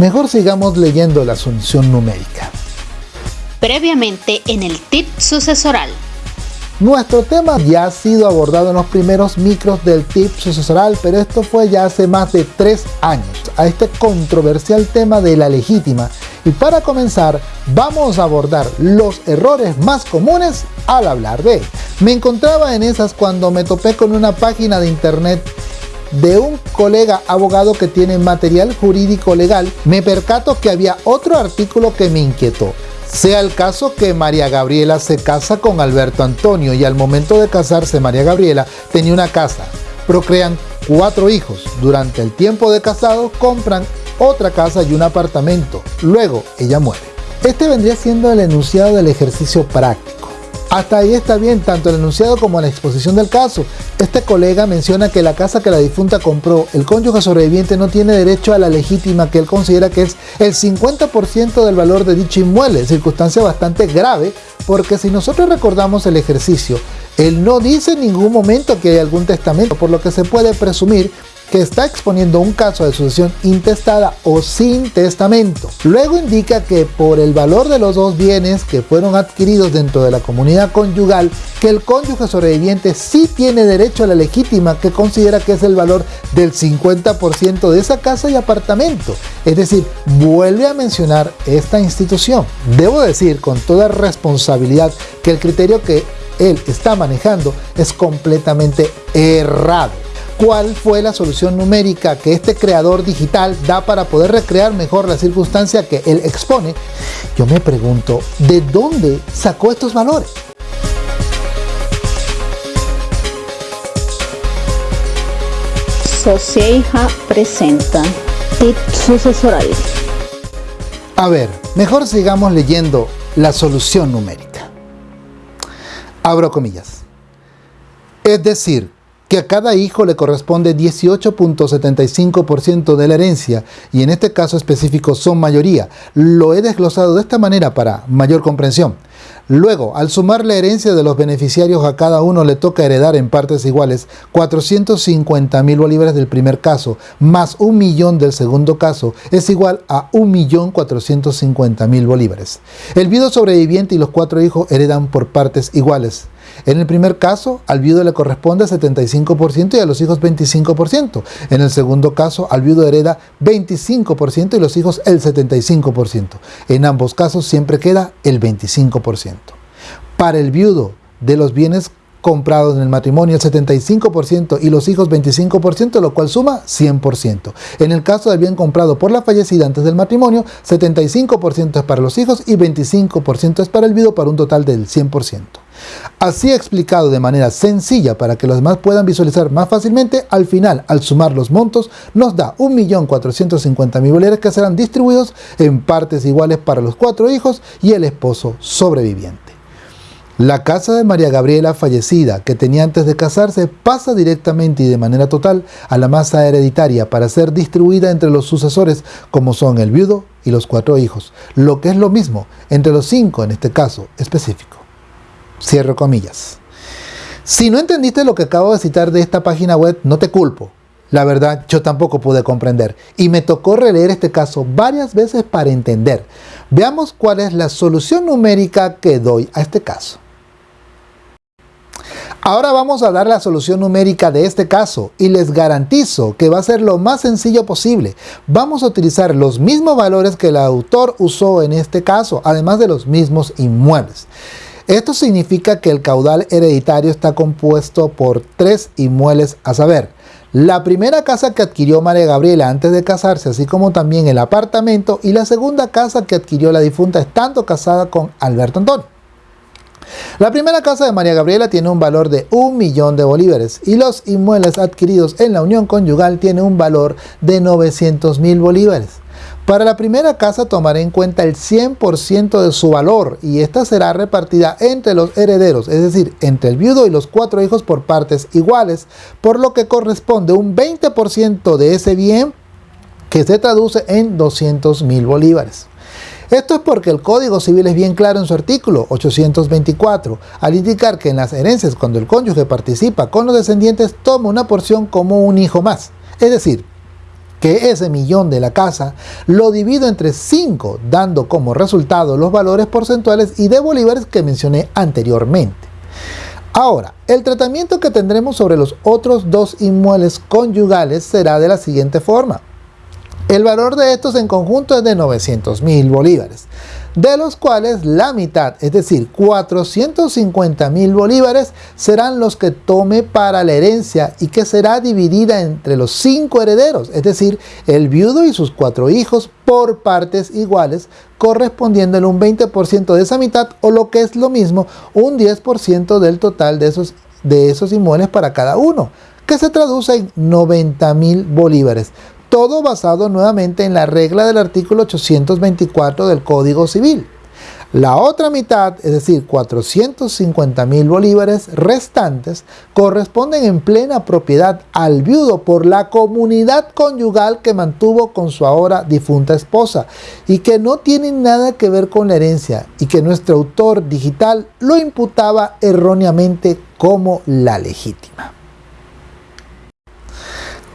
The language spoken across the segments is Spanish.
Mejor sigamos leyendo la solución numérica. Previamente en el tip sucesoral. Nuestro tema ya ha sido abordado en los primeros micros del tip sucesoral, pero esto fue ya hace más de tres años, a este controversial tema de la legítima. Y para comenzar, vamos a abordar los errores más comunes al hablar de él. Me encontraba en esas cuando me topé con una página de internet de un colega abogado que tiene material jurídico legal, me percato que había otro artículo que me inquietó. Sea el caso que María Gabriela se casa con Alberto Antonio y al momento de casarse María Gabriela tenía una casa, procrean cuatro hijos. Durante el tiempo de casado compran otra casa y un apartamento. Luego ella muere. Este vendría siendo el enunciado del ejercicio práctico. Hasta ahí está bien, tanto el enunciado como la exposición del caso. Este colega menciona que la casa que la difunta compró, el cónyuge sobreviviente no tiene derecho a la legítima que él considera que es el 50% del valor de dicho inmueble, circunstancia bastante grave, porque si nosotros recordamos el ejercicio, él no dice en ningún momento que hay algún testamento, por lo que se puede presumir que está exponiendo un caso de sucesión intestada o sin testamento. Luego indica que por el valor de los dos bienes que fueron adquiridos dentro de la comunidad conyugal, que el cónyuge sobreviviente sí tiene derecho a la legítima que considera que es el valor del 50% de esa casa y apartamento. Es decir, vuelve a mencionar esta institución. Debo decir con toda responsabilidad que el criterio que él está manejando es completamente errado cuál fue la solución numérica que este creador digital da para poder recrear mejor la circunstancia que él expone, yo me pregunto, ¿de dónde sacó estos valores? Socieja presenta Tip Sucesoral. A ver, mejor sigamos leyendo la solución numérica. Abro comillas. Es decir, que a cada hijo le corresponde 18.75% de la herencia y en este caso específico son mayoría. Lo he desglosado de esta manera para mayor comprensión. Luego, al sumar la herencia de los beneficiarios a cada uno le toca heredar en partes iguales 450 mil bolívares del primer caso más un millón del segundo caso es igual a 1.450.000 bolívares. El viudo sobreviviente y los cuatro hijos heredan por partes iguales. En el primer caso, al viudo le corresponde 75% y a los hijos 25%. En el segundo caso, al viudo hereda 25% y los hijos el 75%. En ambos casos siempre queda el 25%. Para el viudo de los bienes comprados en el matrimonio el 75% y los hijos 25%, lo cual suma 100%. En el caso del bien comprado por la fallecida antes del matrimonio, 75% es para los hijos y 25% es para el viudo para un total del 100%. Así explicado de manera sencilla para que los demás puedan visualizar más fácilmente, al final, al sumar los montos, nos da 1.450.000 bolívares que serán distribuidos en partes iguales para los cuatro hijos y el esposo sobreviviente. La casa de María Gabriela fallecida que tenía antes de casarse pasa directamente y de manera total a la masa hereditaria para ser distribuida entre los sucesores como son el viudo y los cuatro hijos, lo que es lo mismo entre los cinco en este caso específico. Cierro comillas. Si no entendiste lo que acabo de citar de esta página web, no te culpo. La verdad, yo tampoco pude comprender y me tocó releer este caso varias veces para entender. Veamos cuál es la solución numérica que doy a este caso. Ahora vamos a dar la solución numérica de este caso y les garantizo que va a ser lo más sencillo posible. Vamos a utilizar los mismos valores que el autor usó en este caso, además de los mismos inmuebles. Esto significa que el caudal hereditario está compuesto por tres inmuebles a saber, la primera casa que adquirió María Gabriela antes de casarse, así como también el apartamento y la segunda casa que adquirió la difunta estando casada con Alberto Antonio. La primera casa de María Gabriela tiene un valor de un millón de bolívares y los inmuebles adquiridos en la unión conyugal tienen un valor de 900 mil bolívares. Para la primera casa tomaré en cuenta el 100% de su valor y esta será repartida entre los herederos, es decir, entre el viudo y los cuatro hijos por partes iguales, por lo que corresponde un 20% de ese bien que se traduce en 200 mil bolívares. Esto es porque el Código Civil es bien claro en su artículo 824, al indicar que en las herencias cuando el cónyuge participa con los descendientes toma una porción como un hijo más. Es decir, que ese millón de la casa lo divido entre 5, dando como resultado los valores porcentuales y de bolívares que mencioné anteriormente. Ahora, el tratamiento que tendremos sobre los otros dos inmuebles conyugales será de la siguiente forma. El valor de estos en conjunto es de 900 mil bolívares de los cuales la mitad, es decir, 450 mil bolívares, serán los que tome para la herencia y que será dividida entre los cinco herederos, es decir, el viudo y sus cuatro hijos por partes iguales, correspondiendo en un 20% de esa mitad o lo que es lo mismo, un 10% del total de esos, de esos inmuebles para cada uno, que se traduce en 90 mil bolívares todo basado nuevamente en la regla del artículo 824 del Código Civil. La otra mitad, es decir, 450 mil bolívares restantes, corresponden en plena propiedad al viudo por la comunidad conyugal que mantuvo con su ahora difunta esposa y que no tienen nada que ver con la herencia y que nuestro autor digital lo imputaba erróneamente como la legítima.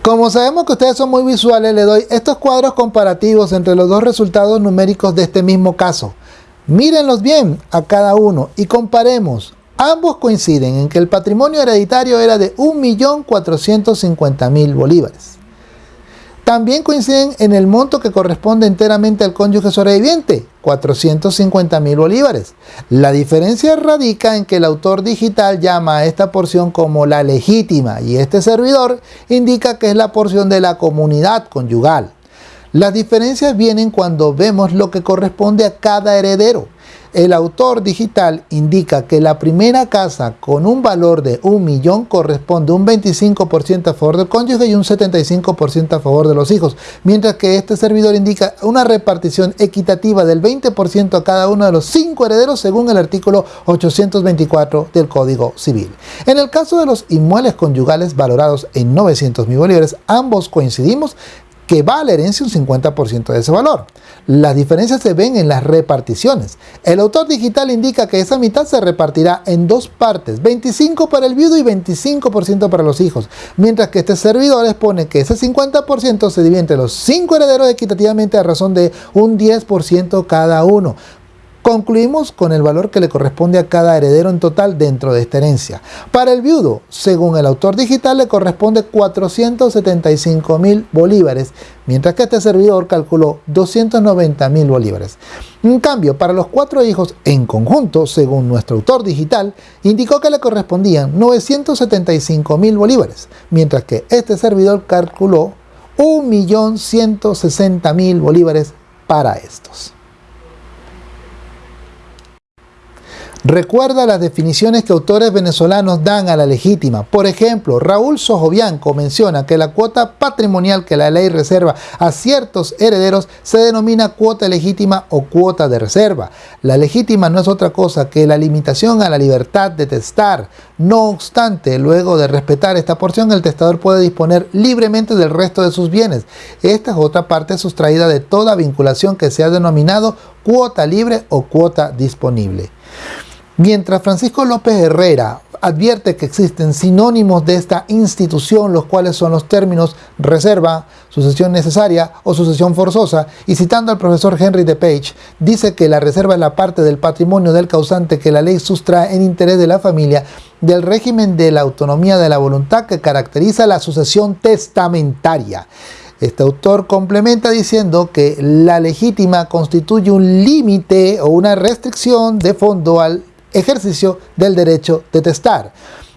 Como sabemos que ustedes son muy visuales, le doy estos cuadros comparativos entre los dos resultados numéricos de este mismo caso. Mírenlos bien a cada uno y comparemos. Ambos coinciden en que el patrimonio hereditario era de 1.450.000 bolívares. También coinciden en el monto que corresponde enteramente al cónyuge sobreviviente, 450 mil bolívares. La diferencia radica en que el autor digital llama a esta porción como la legítima y este servidor indica que es la porción de la comunidad conyugal. Las diferencias vienen cuando vemos lo que corresponde a cada heredero. El autor digital indica que la primera casa con un valor de un millón corresponde un 25% a favor del cónyuge y un 75% a favor de los hijos, mientras que este servidor indica una repartición equitativa del 20% a cada uno de los cinco herederos según el artículo 824 del Código Civil. En el caso de los inmuebles conyugales valorados en 900 mil bolívares, ambos coincidimos que va a la herencia un 50% de ese valor. Las diferencias se ven en las reparticiones. El autor digital indica que esa mitad se repartirá en dos partes, 25 para el viudo y 25% para los hijos, mientras que este servidor expone que ese 50% se divide entre los cinco herederos equitativamente a razón de un 10% cada uno. Concluimos con el valor que le corresponde a cada heredero en total dentro de esta herencia. Para el viudo, según el autor digital, le corresponde 475 mil bolívares, mientras que este servidor calculó 290 mil bolívares. En cambio, para los cuatro hijos en conjunto, según nuestro autor digital, indicó que le correspondían 975 mil bolívares, mientras que este servidor calculó 1.160.000 bolívares para estos. Recuerda las definiciones que autores venezolanos dan a la legítima. Por ejemplo, Raúl Sojovianco menciona que la cuota patrimonial que la ley reserva a ciertos herederos se denomina cuota legítima o cuota de reserva. La legítima no es otra cosa que la limitación a la libertad de testar. No obstante, luego de respetar esta porción, el testador puede disponer libremente del resto de sus bienes. Esta es otra parte sustraída de toda vinculación que se ha denominado cuota libre o cuota disponible. Mientras Francisco López Herrera advierte que existen sinónimos de esta institución, los cuales son los términos reserva, sucesión necesaria o sucesión forzosa, y citando al profesor Henry de Page, dice que la reserva es la parte del patrimonio del causante que la ley sustrae en interés de la familia del régimen de la autonomía de la voluntad que caracteriza la sucesión testamentaria. Este autor complementa diciendo que la legítima constituye un límite o una restricción de fondo al ejercicio del derecho de testar.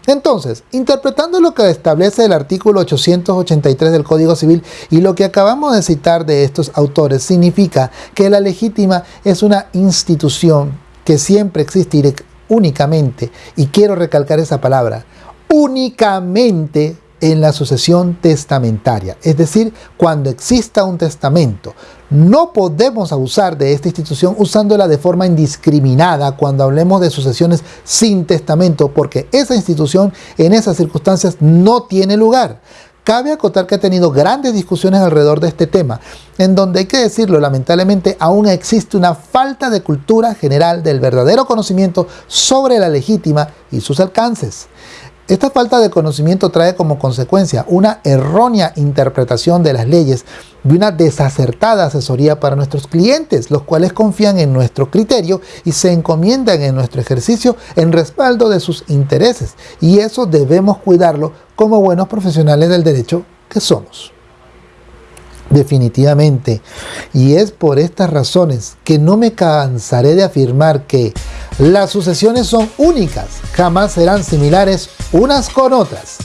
Entonces, interpretando lo que establece el artículo 883 del Código Civil y lo que acabamos de citar de estos autores, significa que la legítima es una institución que siempre existe únicamente, y quiero recalcar esa palabra, únicamente en la sucesión testamentaria, es decir, cuando exista un testamento. No podemos abusar de esta institución usándola de forma indiscriminada cuando hablemos de sucesiones sin testamento, porque esa institución en esas circunstancias no tiene lugar. Cabe acotar que ha tenido grandes discusiones alrededor de este tema, en donde hay que decirlo, lamentablemente aún existe una falta de cultura general del verdadero conocimiento sobre la legítima y sus alcances. Esta falta de conocimiento trae como consecuencia una errónea interpretación de las leyes y una desacertada asesoría para nuestros clientes, los cuales confían en nuestro criterio y se encomiendan en nuestro ejercicio en respaldo de sus intereses. Y eso debemos cuidarlo como buenos profesionales del derecho que somos. Definitivamente. Y es por estas razones que no me cansaré de afirmar que las sucesiones son únicas, jamás serán similares unas con otras.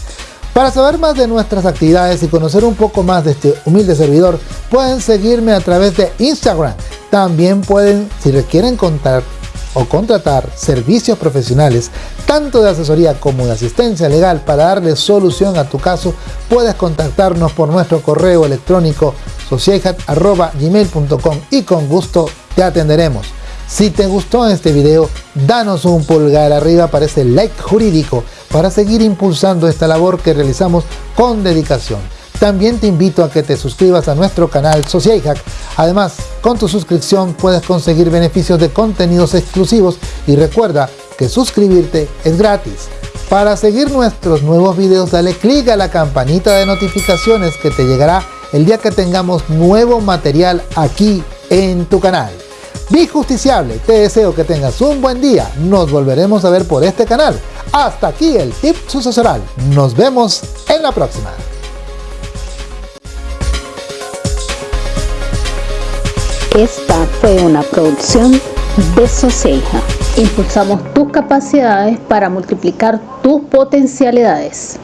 Para saber más de nuestras actividades y conocer un poco más de este humilde servidor, pueden seguirme a través de Instagram. También pueden, si requieren contar o contratar servicios profesionales, tanto de asesoría como de asistencia legal para darle solución a tu caso, puedes contactarnos por nuestro correo electrónico sociehat.gmail.com y con gusto te atenderemos. Si te gustó este video, danos un pulgar arriba para ese like jurídico para seguir impulsando esta labor que realizamos con dedicación. También te invito a que te suscribas a nuestro canal Hack. Además, con tu suscripción puedes conseguir beneficios de contenidos exclusivos y recuerda que suscribirte es gratis. Para seguir nuestros nuevos videos dale clic a la campanita de notificaciones que te llegará el día que tengamos nuevo material aquí en tu canal. Justiciable, te deseo que tengas un buen día, nos volveremos a ver por este canal. Hasta aquí el tip sucesoral, nos vemos en la próxima. Esta fue una producción de Soceja. Impulsamos tus capacidades para multiplicar tus potencialidades.